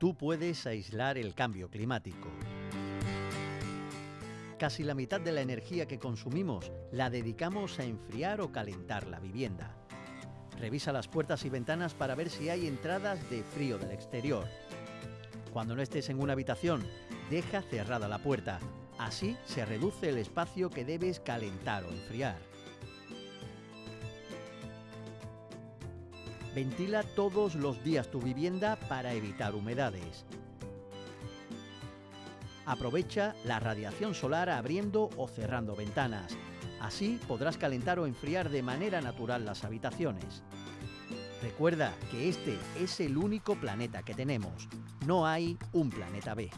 tú puedes aislar el cambio climático. Casi la mitad de la energía que consumimos la dedicamos a enfriar o calentar la vivienda. Revisa las puertas y ventanas para ver si hay entradas de frío del exterior. Cuando no estés en una habitación, deja cerrada la puerta. Así se reduce el espacio que debes calentar o enfriar. Ventila todos los días tu vivienda para evitar humedades. Aprovecha la radiación solar abriendo o cerrando ventanas. Así podrás calentar o enfriar de manera natural las habitaciones. Recuerda que este es el único planeta que tenemos. No hay un planeta B.